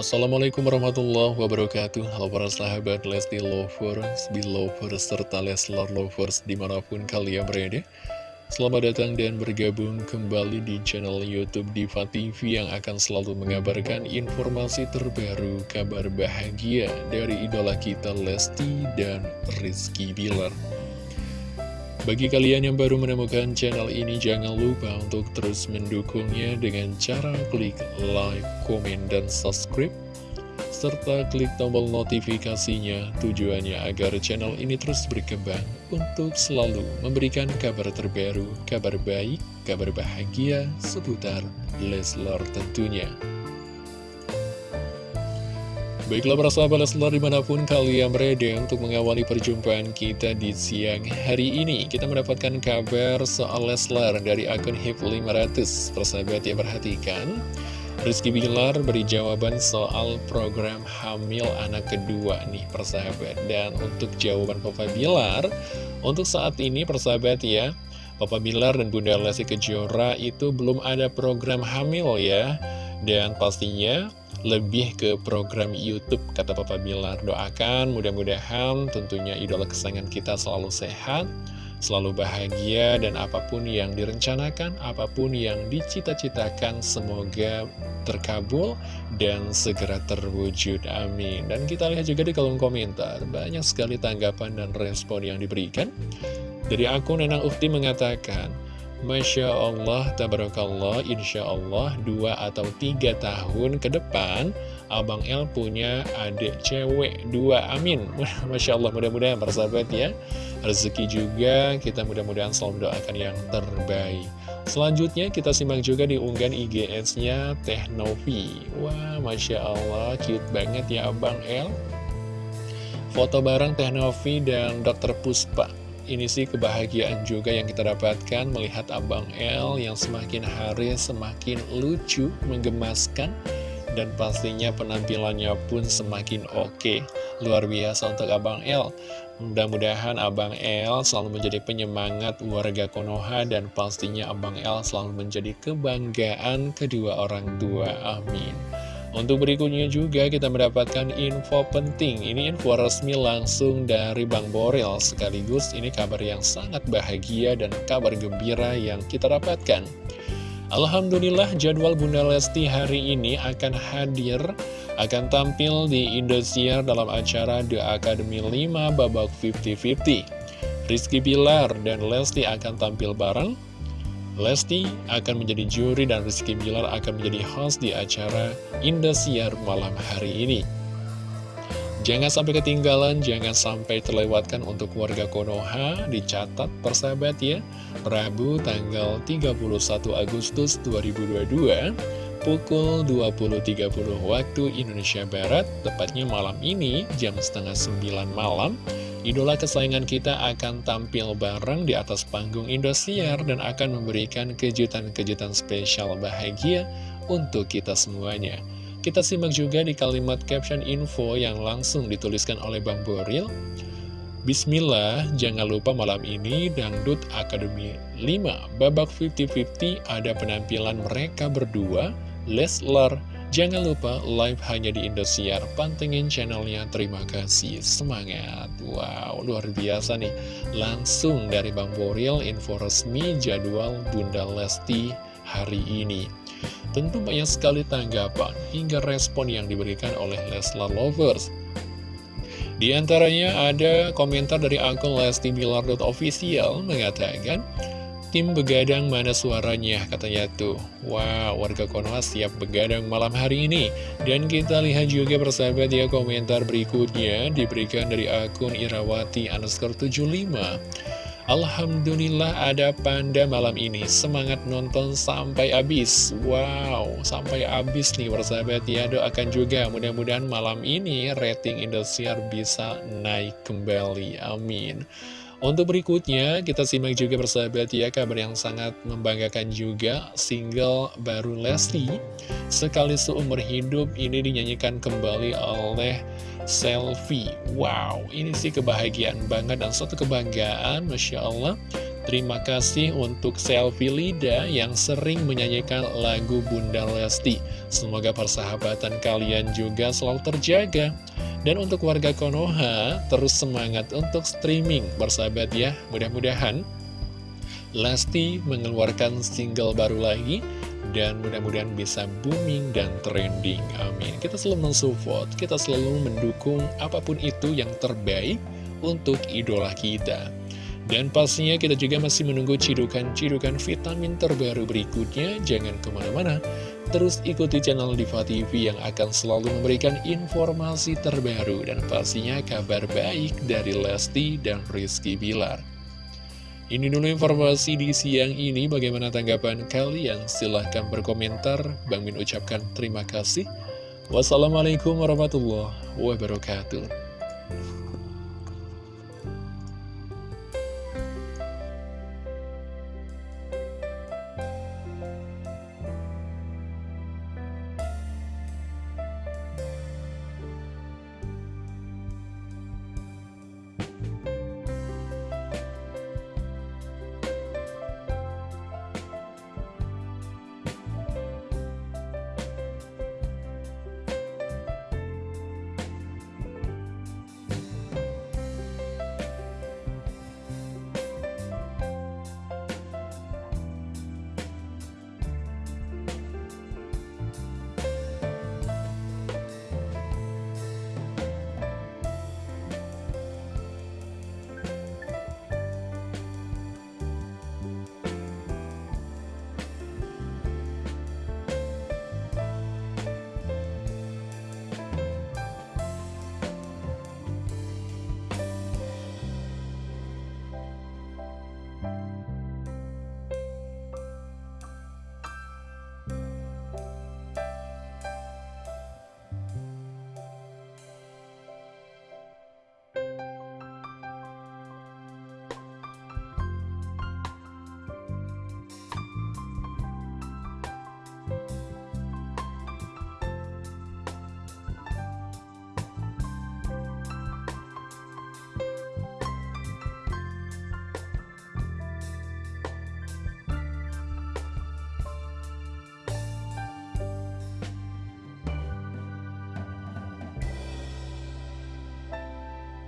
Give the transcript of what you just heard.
Assalamualaikum warahmatullahi wabarakatuh. Halo para sahabat Lesti Lovers, Belovers, serta Leslar Lovers di mana pun kalian berada. Selamat datang dan bergabung kembali di channel Youtube Diva TV yang akan selalu mengabarkan informasi terbaru kabar bahagia dari idola kita Lesti dan Rizky Bilar bagi kalian yang baru menemukan channel ini, jangan lupa untuk terus mendukungnya dengan cara klik like, komen, dan subscribe. Serta klik tombol notifikasinya tujuannya agar channel ini terus berkembang untuk selalu memberikan kabar terbaru, kabar baik, kabar bahagia seputar Leslar tentunya. Baiklah para sahabat Leslar di mana pun kalian berada untuk mengawali perjumpaan kita di siang hari ini Kita mendapatkan kabar soal Leslar dari akun HIP500 Persahabat yang perhatikan Rizky Bilar beri jawaban soal program hamil anak kedua nih persahabat. Dan untuk jawaban Papa Bilar Untuk saat ini persahabat ya Papa Bilar dan Bunda Lesti Kejora itu belum ada program hamil ya. Dan pastinya lebih ke program Youtube kata Papa Bilar doakan. Mudah-mudahan tentunya idola kesayangan kita selalu sehat selalu bahagia dan apa pun yang direncanakan apa pun yang dicita-citakan semoga terkabul dan segera terwujud. Amin. Dan kita lihat juga di kolom komentar banyak sekali tanggapan dan respon yang diberikan. Dari akun Nenang Ufti mengatakan Masya Allah, tabarakallah, insya Allah dua atau tiga tahun ke depan Abang El punya adik cewek dua, amin. Masya Allah, mudah-mudahan persahabat ya. Rezeki juga, kita mudah-mudahan selalu doakan yang terbaik. Selanjutnya kita simak juga di unggahan IGS-nya Teh Novi. Wah, Masya Allah, cute banget ya Abang El. Foto bareng Teh Novi dan Dr. Puspa ini sih kebahagiaan juga yang kita dapatkan melihat Abang L yang semakin hari semakin lucu, menggemaskan, dan pastinya penampilannya pun semakin oke. Luar biasa untuk Abang L. Mudah-mudahan Abang L selalu menjadi penyemangat warga Konoha dan pastinya Abang L selalu menjadi kebanggaan kedua orang tua. Amin. Untuk berikutnya juga kita mendapatkan info penting. Ini info resmi langsung dari Bang Borel Sekaligus ini kabar yang sangat bahagia dan kabar gembira yang kita dapatkan. Alhamdulillah jadwal Bunda Lesti hari ini akan hadir Akan tampil di Indosiar dalam acara The Academy 5 babak 50-50 Rizky Bilar dan Lesti akan tampil bareng Lesti akan menjadi juri dan Rizky Bilar akan menjadi host di acara Indosiar malam hari ini. Jangan sampai ketinggalan, jangan sampai terlewatkan untuk warga Konoha, dicatat persahabat ya. Rabu tanggal 31 Agustus 2022, pukul 20.30 waktu Indonesia Barat, tepatnya malam ini, jam setengah 9 malam, Idola kesayangan kita akan tampil bareng di atas panggung Indosiar dan akan memberikan kejutan-kejutan spesial bahagia untuk kita semuanya. Kita simak juga di kalimat caption info yang langsung dituliskan oleh Bang Boril. Bismillah, jangan lupa malam ini Dangdut Academy 5 babak 50-50 ada penampilan mereka berdua, Leslar Jangan lupa live hanya di Indosiar, pantengin channelnya, terima kasih, semangat. Wow, luar biasa nih. Langsung dari Bang Boril, info resmi jadwal Bunda Lesti hari ini. Tentu banyak sekali tanggapan hingga respon yang diberikan oleh Leslar Lovers. Di antaranya ada komentar dari akun Lesti Bilar.official mengatakan, Tim begadang mana suaranya katanya tuh. Wow warga Konoha siap begadang malam hari ini. Dan kita lihat juga persahabat ya komentar berikutnya Diberikan dari akun Irawati underscore 75 Alhamdulillah ada panda malam ini. Semangat nonton sampai habis. Wow sampai habis nih persahabat ya. Doakan juga mudah-mudahan malam ini rating Indosiar bisa naik kembali. Amin untuk berikutnya, kita simak juga bersahabat ya kabar yang sangat membanggakan juga single baru Leslie Sekali seumur hidup ini dinyanyikan kembali oleh Selfie Wow, ini sih kebahagiaan banget dan suatu kebanggaan Masya Allah Terima kasih untuk Selfie Lida yang sering menyanyikan lagu Bunda Lesti. Semoga persahabatan kalian juga selalu terjaga. Dan untuk warga Konoha, terus semangat untuk streaming, bersahabat ya. Mudah-mudahan Lesti mengeluarkan single baru lagi, dan mudah-mudahan bisa booming dan trending. Amin. Kita selalu mensupport, kita selalu mendukung apa pun itu yang terbaik untuk idola kita. Dan pastinya kita juga masih menunggu cidukan-cidukan vitamin terbaru berikutnya. Jangan ke mana-mana, terus ikuti channel Diva TV yang akan selalu memberikan informasi terbaru dan pastinya kabar baik dari Lesti dan Rizky Bilar. Ini dulu informasi di siang ini, bagaimana tanggapan kalian? Silahkan berkomentar, Bang Min ucapkan terima kasih. Wassalamualaikum warahmatullahi wabarakatuh.